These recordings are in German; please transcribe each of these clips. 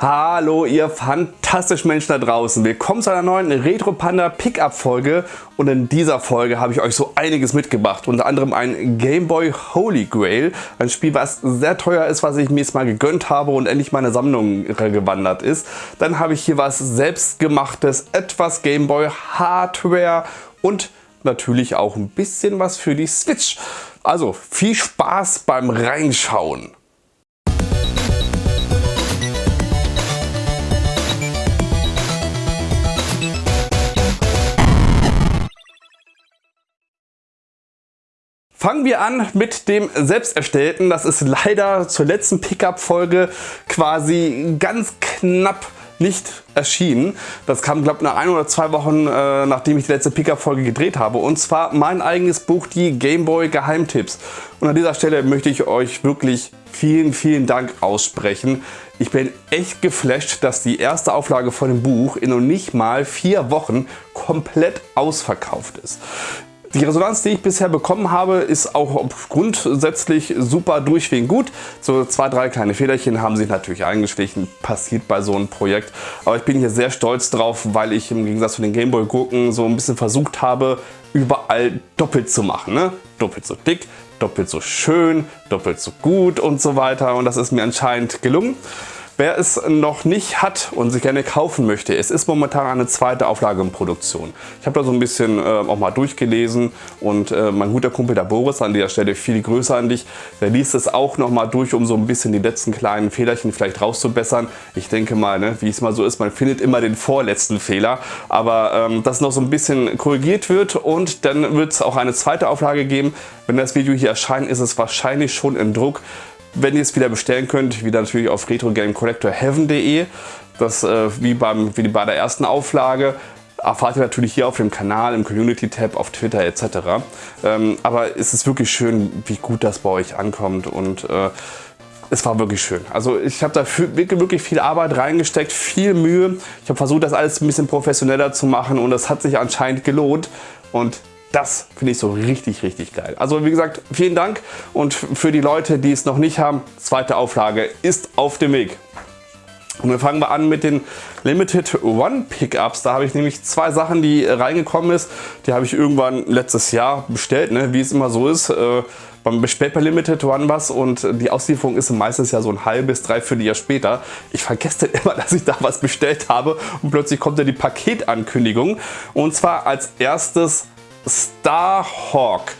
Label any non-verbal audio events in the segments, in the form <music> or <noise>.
Hallo ihr fantastischen Menschen da draußen. Willkommen zu einer neuen Retro Panda Pickup Folge und in dieser Folge habe ich euch so einiges mitgebracht. Unter anderem ein Game Boy Holy Grail, ein Spiel was sehr teuer ist, was ich mir jetzt mal gegönnt habe und endlich meine Sammlung gewandert ist. Dann habe ich hier was selbstgemachtes, etwas Game Boy Hardware und natürlich auch ein bisschen was für die Switch. Also viel Spaß beim Reinschauen. Fangen wir an mit dem selbsterstellten. Das ist leider zur letzten Pickup-Folge quasi ganz knapp nicht erschienen. Das kam, glaube ich, nach ein oder zwei Wochen, äh, nachdem ich die letzte Pickup-Folge gedreht habe. Und zwar mein eigenes Buch, die Gameboy Geheimtipps. Und an dieser Stelle möchte ich euch wirklich vielen, vielen Dank aussprechen. Ich bin echt geflasht, dass die erste Auflage von dem Buch in noch nicht mal vier Wochen komplett ausverkauft ist. Die Resonanz, die ich bisher bekommen habe, ist auch grundsätzlich super durchweg gut. So zwei, drei kleine Federchen haben sich natürlich eingeschlichen, passiert bei so einem Projekt. Aber ich bin hier sehr stolz drauf, weil ich im Gegensatz zu den Gameboy-Gurken so ein bisschen versucht habe, überall doppelt zu machen. Ne? Doppelt so dick, doppelt so schön, doppelt so gut und so weiter. Und das ist mir anscheinend gelungen. Wer es noch nicht hat und sich gerne kaufen möchte, es ist momentan eine zweite Auflage in Produktion. Ich habe da so ein bisschen äh, auch mal durchgelesen und äh, mein guter Kumpel der Boris, an dieser Stelle viel Grüße an dich, der liest es auch noch mal durch, um so ein bisschen die letzten kleinen Fehlerchen vielleicht rauszubessern. Ich denke mal, ne, wie es mal so ist, man findet immer den vorletzten Fehler, aber ähm, dass noch so ein bisschen korrigiert wird und dann wird es auch eine zweite Auflage geben. Wenn das Video hier erscheint, ist es wahrscheinlich schon im Druck. Wenn ihr es wieder bestellen könnt, wieder natürlich auf retrogamecollectorheaven.de. Das äh, wie, beim, wie bei der ersten Auflage erfahrt ihr natürlich hier auf dem Kanal, im Community-Tab, auf Twitter etc. Ähm, aber es ist wirklich schön, wie gut das bei euch ankommt und äh, es war wirklich schön. Also ich habe da wirklich viel Arbeit reingesteckt, viel Mühe. Ich habe versucht, das alles ein bisschen professioneller zu machen und das hat sich anscheinend gelohnt. Und das finde ich so richtig, richtig geil. Also wie gesagt, vielen Dank und für die Leute, die es noch nicht haben, zweite Auflage ist auf dem Weg. Und wir fangen mal an mit den Limited One Pickups. Da habe ich nämlich zwei Sachen, die reingekommen ist. Die habe ich irgendwann letztes Jahr bestellt, ne? wie es immer so ist. Äh, man bestellt bei Limited One was und die Auslieferung ist meistens ja so ein halbes, dreiviertel Jahr später. Ich vergesse <laughs> immer, dass ich da was bestellt habe und plötzlich kommt ja die Paketankündigung. Und zwar als erstes Starhawk.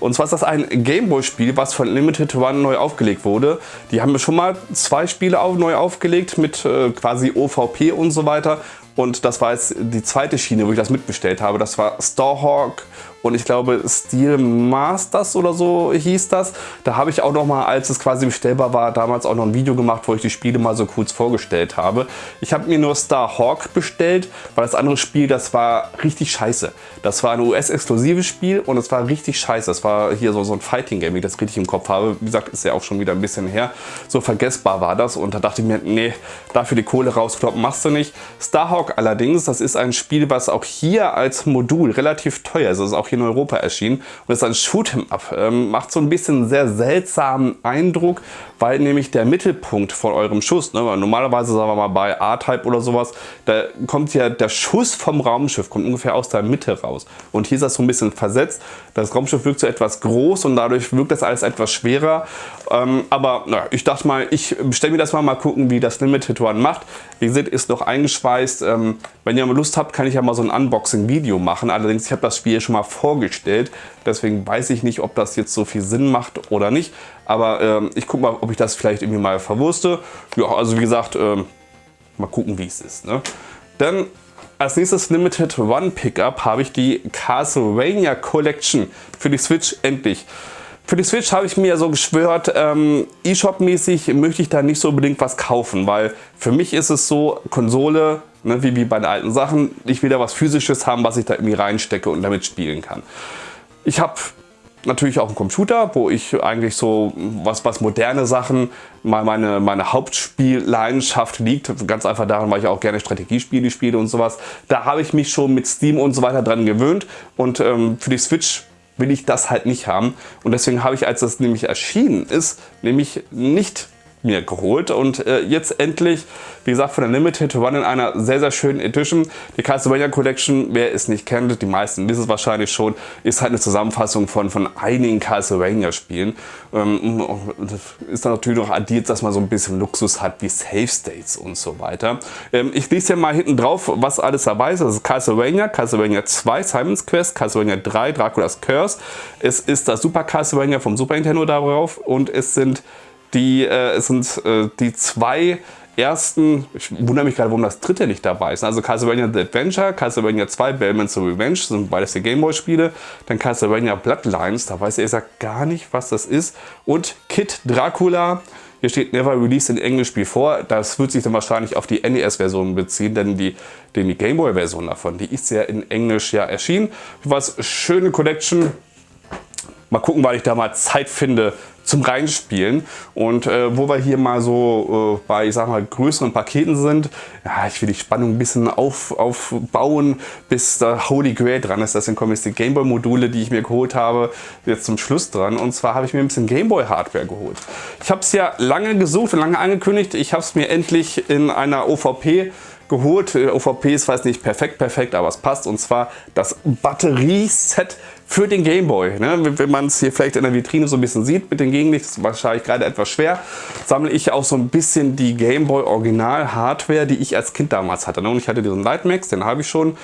Und zwar ist das ein Gameboy-Spiel, was von Limited One neu aufgelegt wurde. Die haben schon mal zwei Spiele neu aufgelegt mit äh, quasi OVP und so weiter. Und das war jetzt die zweite Schiene, wo ich das mitbestellt habe. Das war Starhawk und ich glaube Steel Masters oder so hieß das. Da habe ich auch noch mal, als es quasi bestellbar war, damals auch noch ein Video gemacht, wo ich die Spiele mal so kurz vorgestellt habe. Ich habe mir nur Starhawk bestellt, weil das andere Spiel, das war richtig scheiße. Das war ein US-exklusives Spiel und es war richtig scheiße. Das war hier so, so ein Fighting-Game, wie ich das richtig im Kopf habe. Wie gesagt, ist ja auch schon wieder ein bisschen her. So vergessbar war das und da dachte ich mir, nee, dafür die Kohle rauskloppen machst du nicht. Starhawk allerdings, das ist ein Spiel, was auch hier als Modul relativ teuer ist. Das ist auch in Europa erschienen und ist ein Shoot'em Up. Ähm, macht so ein bisschen sehr seltsamen Eindruck, weil nämlich der Mittelpunkt von eurem Schuss, ne, normalerweise sagen wir mal bei A-Type oder sowas, da kommt ja der Schuss vom Raumschiff, kommt ungefähr aus der Mitte raus. Und hier ist das so ein bisschen versetzt. Das Raumschiff wirkt so etwas groß und dadurch wirkt das alles etwas schwerer. Ähm, aber na, ich dachte mal, ich bestelle mir das mal, mal gucken, wie das Limited One macht. Wie gesagt, ist noch eingeschweißt. Ähm, wenn ihr mal Lust habt, kann ich ja mal so ein Unboxing-Video machen. Allerdings, ich habe das Spiel schon mal vorgestellt. Deswegen weiß ich nicht, ob das jetzt so viel Sinn macht oder nicht. Aber ähm, ich gucke mal, ob ich das vielleicht irgendwie mal verwurste. Ja, also wie gesagt, ähm, mal gucken, wie es ist. Ne? Dann als nächstes Limited One Pickup habe ich die Castlevania Collection für die Switch endlich. Für die Switch habe ich mir so geschwört, ähm, E-Shop-mäßig möchte ich da nicht so unbedingt was kaufen, weil für mich ist es so, Konsole, ne, wie, wie bei den alten Sachen, ich will da was Physisches haben, was ich da irgendwie reinstecke und damit spielen kann. Ich habe natürlich auch einen Computer, wo ich eigentlich so was, was moderne Sachen, meine, meine Hauptspielleidenschaft liegt. Ganz einfach daran, weil ich auch gerne Strategiespiele spiele und sowas. Da habe ich mich schon mit Steam und so weiter dran gewöhnt und ähm, für die Switch will ich das halt nicht haben. Und deswegen habe ich, als das nämlich erschienen ist, nämlich nicht mir geholt und äh, jetzt endlich, wie gesagt, von der Limited Run in einer sehr, sehr schönen Edition. Die Castlevania Collection, wer es nicht kennt, die meisten wissen es wahrscheinlich schon, ist halt eine Zusammenfassung von, von einigen Castlevania-Spielen. Ähm, ist dann natürlich noch addiert, dass man so ein bisschen Luxus hat wie Save States und so weiter. Ähm, ich lese hier mal hinten drauf, was alles dabei ist. Das ist Castlevania, Castlevania 2, Simon's Quest, Castlevania 3, Dracula's Curse. Es ist das Super Castlevania vom Super Nintendo darauf und es sind die, äh, sind äh, die zwei ersten, ich wundere mich gerade, warum das dritte nicht dabei ist. Also Castlevania The Adventure, Castlevania 2, Bellman's Revenge, sind beides die Gameboy-Spiele. Dann Castlevania Bloodlines, da weiß ich gesagt gar nicht, was das ist. Und Kid Dracula, hier steht Never Released in Englisch before. Das wird sich dann wahrscheinlich auf die NES-Version beziehen, denn die, denn die Gameboy-Version davon, die ist ja in Englisch ja erschienen. Was schöne Collection. Mal gucken, weil ich da mal Zeit finde, zum Reinspielen. Und äh, wo wir hier mal so äh, bei, ich sag mal, größeren Paketen sind, ja, ich will die Spannung ein bisschen auf, aufbauen, bis der Holy Grail dran ist. Deswegen kommen jetzt die Gameboy-Module, die ich mir geholt habe, jetzt zum Schluss dran. Und zwar habe ich mir ein bisschen Gameboy-Hardware geholt. Ich habe es ja lange gesucht und lange angekündigt. Ich habe es mir endlich in einer OVP geholt. OVP ist weiß nicht perfekt, perfekt, aber es passt. Und zwar das Batterieset für den Gameboy. Ne? Wenn man es hier vielleicht in der Vitrine so ein bisschen sieht mit den Gegenlicht, ist wahrscheinlich gerade etwas schwer, sammle ich auch so ein bisschen die Gameboy Original Hardware, die ich als Kind damals hatte. Ne? Und ich hatte diesen Lightmax, den habe ich schon.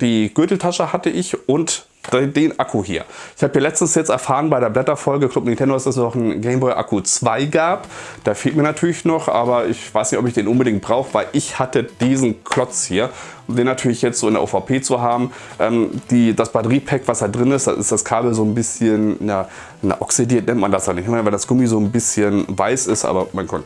Die Gürteltasche hatte ich und den Akku hier. Ich habe hier letztens jetzt erfahren bei der Blätterfolge Club Nintendo, dass es noch einen Game Boy Akku 2 gab. Da fehlt mir natürlich noch, aber ich weiß nicht, ob ich den unbedingt brauche, weil ich hatte diesen Klotz hier. Den natürlich jetzt so in der OVP zu haben. Ähm, die, das Batteriepack, was da drin ist, da ist das Kabel so ein bisschen na, na, oxidiert, nennt man das ja nicht, weil das Gummi so ein bisschen weiß ist, aber mein Gott,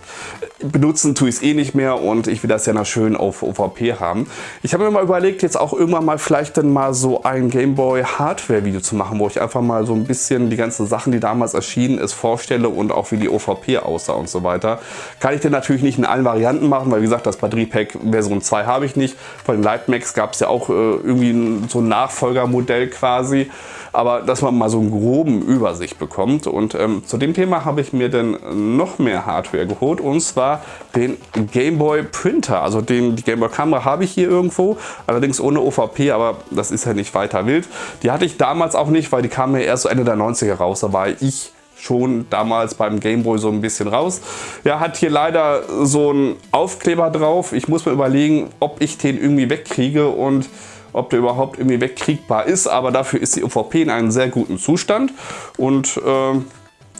benutzen tue ich es eh nicht mehr und ich will das ja noch schön auf OVP haben. Ich habe mir mal überlegt, jetzt auch irgendwann mal vielleicht dann mal so ein Game Boy Hardware-Video zu machen, wo ich einfach mal so ein bisschen die ganzen Sachen, die damals erschienen ist, vorstelle und auch wie die OVP aussah und so weiter. Kann ich den natürlich nicht in allen Varianten machen, weil wie gesagt, das Batteriepack Version 2 habe ich nicht. Von Lightmax gab es ja auch äh, irgendwie so ein Nachfolgermodell quasi aber dass man mal so einen groben Übersicht bekommt. Und ähm, zu dem Thema habe ich mir dann noch mehr Hardware geholt und zwar den Game Boy Printer. Also den, die Game Boy Kamera habe ich hier irgendwo, allerdings ohne OVP, aber das ist ja nicht weiter wild. Die hatte ich damals auch nicht, weil die kam mir erst so Ende der 90er raus. Da war ich schon damals beim Gameboy so ein bisschen raus. Ja, hat hier leider so einen Aufkleber drauf. Ich muss mir überlegen, ob ich den irgendwie wegkriege und ob der überhaupt irgendwie wegkriegbar ist, aber dafür ist die OVP in einem sehr guten Zustand und äh,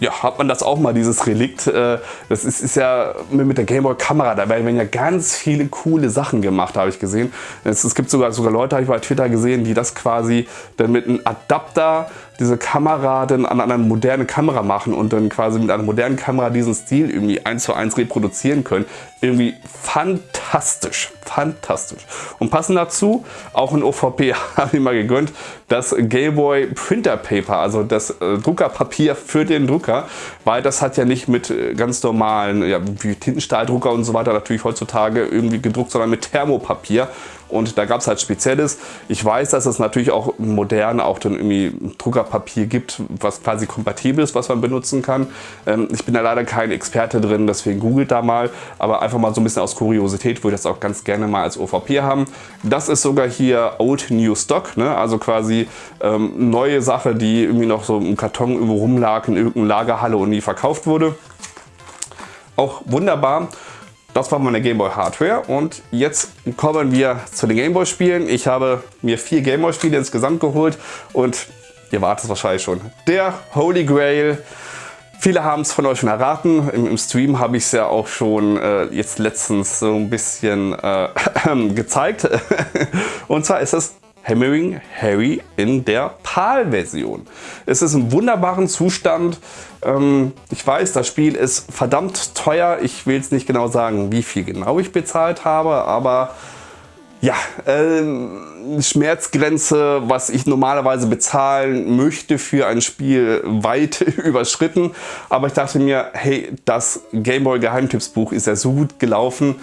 ja, hat man das auch mal, dieses Relikt. Äh, das ist, ist ja mit der Gameboy Kamera, da werden ja ganz viele coole Sachen gemacht, habe ich gesehen. Es, es gibt sogar, sogar Leute, habe ich bei Twitter gesehen, die das quasi dann mit einem Adapter diese Kamera dann an eine moderne Kamera machen und dann quasi mit einer modernen Kamera diesen Stil irgendwie eins zu eins reproduzieren können. Irgendwie fantastisch, fantastisch. Und passend dazu, auch in OVP <laughs> habe ich mal gegönnt, das Gameboy Printer Paper, also das äh, Druckerpapier für den Drucker, weil das hat ja nicht mit äh, ganz normalen, ja, wie Tintenstahldrucker und so weiter natürlich heutzutage irgendwie gedruckt, sondern mit Thermopapier und da gab es halt Spezielles. Ich weiß, dass es natürlich auch modern auch dann irgendwie Druckerpapier gibt, was quasi kompatibel ist, was man benutzen kann. Ähm, ich bin da leider kein Experte drin, deswegen googelt da mal, aber einfach mal so ein bisschen aus Kuriosität würde ich das auch ganz gerne mal als OVP haben. Das ist sogar hier Old New Stock, ne? also quasi ähm, neue Sache, die irgendwie noch so im Karton irgendwo rumlag in irgendeiner Lagerhalle und nie verkauft wurde. Auch wunderbar. Das war meine Gameboy Hardware und jetzt kommen wir zu den Gameboy Spielen. Ich habe mir vier Gameboy Spiele insgesamt geholt und ihr wartet wahrscheinlich schon. Der Holy Grail. Viele haben es von euch schon erraten. Im, im Stream habe ich es ja auch schon äh, jetzt letztens so ein bisschen äh, <laughs> gezeigt. <laughs> und zwar ist es Hammering Harry in der PAL-Version. Es ist im wunderbaren Zustand. Ähm, ich weiß, das Spiel ist verdammt teuer. Ich will jetzt nicht genau sagen, wie viel genau ich bezahlt habe, aber ja, äh, Schmerzgrenze, was ich normalerweise bezahlen möchte für ein Spiel, <laughs> weit <laughs> überschritten. Aber ich dachte mir, hey, das Gameboy Geheimtippsbuch ist ja so gut gelaufen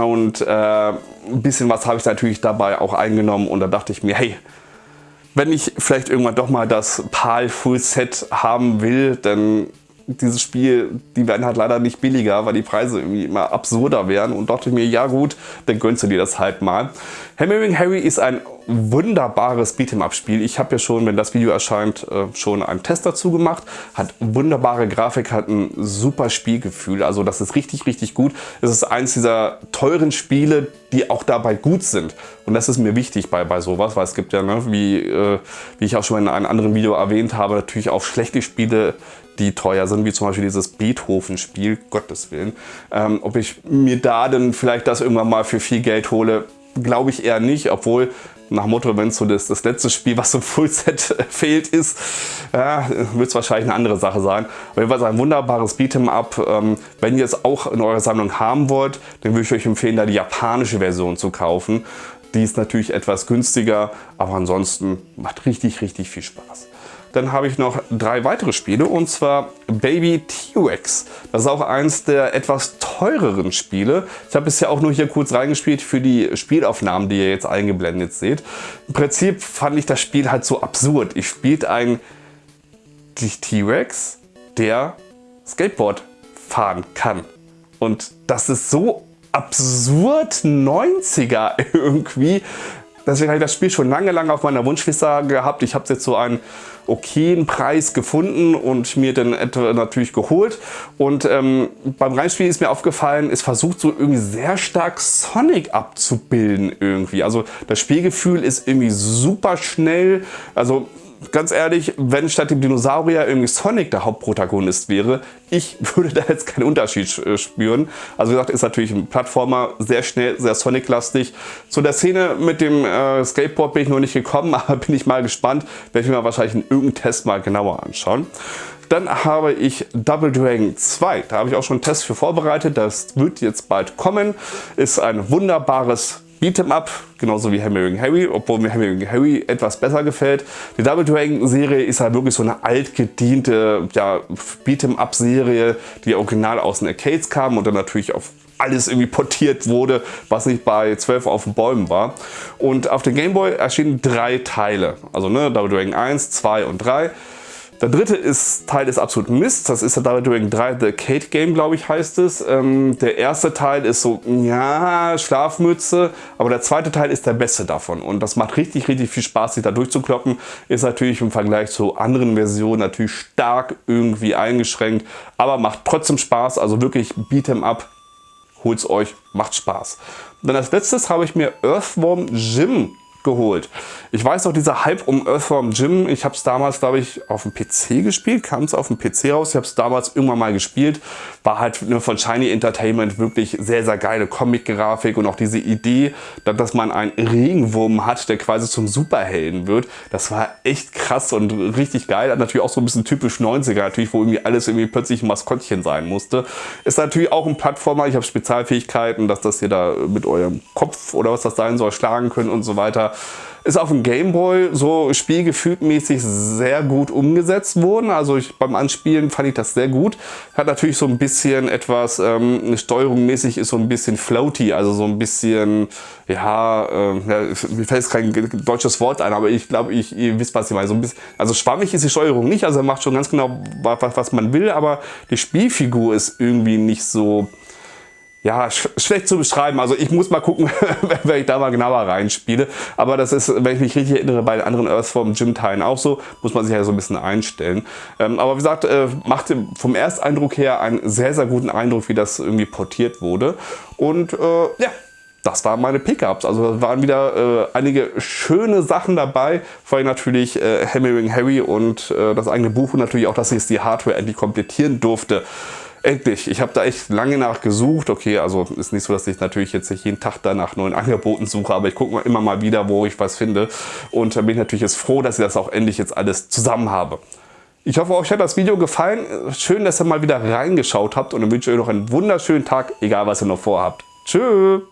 und äh, ein bisschen was habe ich natürlich dabei auch eingenommen und da dachte ich mir, hey, wenn ich vielleicht irgendwann doch mal das PAL Full Set haben will, dann dieses Spiel, die werden halt leider nicht billiger, weil die Preise irgendwie immer absurder werden und dachte mir, ja gut, dann gönnst du dir das halt mal. Hammering Harry ist ein wunderbares Beat'em-up-Spiel. Ich habe ja schon, wenn das Video erscheint, äh, schon einen Test dazu gemacht. Hat wunderbare Grafik, hat ein super Spielgefühl. Also das ist richtig, richtig gut. Es ist eins dieser teuren Spiele, die auch dabei gut sind. Und das ist mir wichtig bei, bei sowas, weil es gibt ja, ne, wie, äh, wie ich auch schon in einem anderen Video erwähnt habe, natürlich auch schlechte Spiele, die teuer sind, wie zum Beispiel dieses Beethoven-Spiel, Gottes Willen. Ähm, ob ich mir da dann vielleicht das irgendwann mal für viel Geld hole, glaube ich eher nicht, obwohl nach Motto, wenn es so das, das letzte Spiel, was im Fullset <laughs> fehlt, ist, ja, wird es wahrscheinlich eine andere Sache sein. Auf jeden Fall ein wunderbares Beat'em-up. Ähm, wenn ihr es auch in eurer Sammlung haben wollt, dann würde ich euch empfehlen, da die japanische Version zu kaufen. Die ist natürlich etwas günstiger, aber ansonsten macht richtig, richtig viel Spaß. Dann habe ich noch drei weitere Spiele und zwar Baby T-Rex. Das ist auch eins der etwas teureren Spiele. Ich habe bisher auch nur hier kurz reingespielt für die Spielaufnahmen, die ihr jetzt eingeblendet seht. Im Prinzip fand ich das Spiel halt so absurd. Ich spiele einen T-Rex, der Skateboard fahren kann. Und das ist so absurd 90er <laughs> irgendwie. Deswegen habe ich das Spiel schon lange, lange auf meiner Wunschliste gehabt. Ich habe es jetzt so einen okayen Preis gefunden und mir dann natürlich geholt. Und ähm, beim Reinspielen ist mir aufgefallen, es versucht so irgendwie sehr stark Sonic abzubilden irgendwie. Also das Spielgefühl ist irgendwie super schnell. Also ganz ehrlich, wenn statt dem Dinosaurier irgendwie Sonic der Hauptprotagonist wäre, ich <laughs> würde da jetzt keinen Unterschied äh, spüren. Also wie gesagt, ist natürlich ein Plattformer, sehr schnell, sehr Sonic-lastig. Zu der Szene mit dem äh, Skateboard bin ich noch nicht gekommen, <laughs> aber bin ich mal gespannt. Werde ich mir wahrscheinlich in irgendeinem Test mal genauer anschauen. Dann habe ich Double Dragon 2. Da habe ich auch schon einen Test für vorbereitet. Das wird jetzt bald kommen. Ist ein wunderbares Beat'em Up, genauso wie Hammering Harry, obwohl mir Hammering Harry etwas besser gefällt. Die Double Dragon Serie ist halt wirklich so eine altgediente ja, Beat'em Up Serie, die original aus den Arcades kam und dann natürlich auf alles irgendwie portiert wurde, was nicht bei 12 auf den Bäumen war. Und auf dem Game Boy erschienen drei Teile, also ne, Double Dragon 1, 2 und 3. Der dritte ist, Teil ist absolut Mist. Das ist der Double Dragon 3 The Kate Game, glaube ich, heißt es. Ähm, der erste Teil ist so, ja, Schlafmütze. Aber der zweite Teil ist der beste davon. Und das macht richtig, richtig viel Spaß, sich da durchzukloppen. Ist natürlich im Vergleich zu anderen Versionen natürlich stark irgendwie eingeschränkt. Aber macht trotzdem Spaß. Also wirklich Beat'em Up. Holt's euch, macht Spaß. Dann als letztes habe ich mir Earthworm Jim geholt. Ich weiß noch, dieser Hype um Earthworm Jim, ich habe es damals, glaube ich, auf dem PC gespielt, kam es auf dem PC raus. Ich habe es damals irgendwann mal gespielt. War halt ne, von Shiny Entertainment wirklich sehr, sehr geile Comic-Grafik und auch diese Idee, dass man einen Regenwurm hat, der quasi zum Superhelden wird. Das war echt krass und richtig geil. Hat natürlich auch so ein bisschen typisch 90er, natürlich, wo irgendwie alles irgendwie plötzlich ein Maskottchen sein musste. Ist natürlich auch ein Plattformer. Ich habe Spezialfähigkeiten, dass das ihr da mit eurem Kopf oder was das sein soll, schlagen könnt und so weiter. Ist auf dem Gameboy so spielgefühlmäßig sehr gut umgesetzt worden. Also ich, beim Anspielen fand ich das sehr gut. Hat natürlich so ein bisschen etwas, ähm, eine Steuerung mäßig ist so ein bisschen floaty, also so ein bisschen, ja, äh, ja mir fällt jetzt kein deutsches Wort ein, aber ich glaube, ich, ihr wisst, was ich meine. So ein bisschen, also schwammig ist die Steuerung nicht, also macht schon ganz genau, was, was man will, aber die Spielfigur ist irgendwie nicht so ja, sch schlecht zu beschreiben. Also ich muss mal gucken, <laughs> wenn ich da mal genauer reinspiele. Aber das ist, wenn ich mich richtig erinnere, bei den anderen Earthform Gym Teilen auch so. Muss man sich ja so ein bisschen einstellen. Ähm, aber wie gesagt, äh, machte vom Ersteindruck her einen sehr, sehr guten Eindruck, wie das irgendwie portiert wurde. Und äh, ja, das waren meine Pickups. Also waren wieder äh, einige schöne Sachen dabei. Vor allem natürlich äh, Hammering Harry und äh, das eigene Buch und natürlich auch, dass ich die Hardware endlich komplettieren durfte. Endlich, ich habe da echt lange nach gesucht. Okay, also ist nicht so, dass ich natürlich jetzt nicht jeden Tag da nach neuen <laughs> Angeboten suche, aber ich gucke immer mal wieder, wo ich was finde. Und bin ich natürlich jetzt froh, dass ich das auch endlich jetzt alles zusammen habe. Ich hoffe, euch hat das Video gefallen. Schön, dass ihr mal wieder reingeschaut habt und dann wünsche ich euch noch einen wunderschönen Tag, egal was ihr noch vorhabt. Tschüss!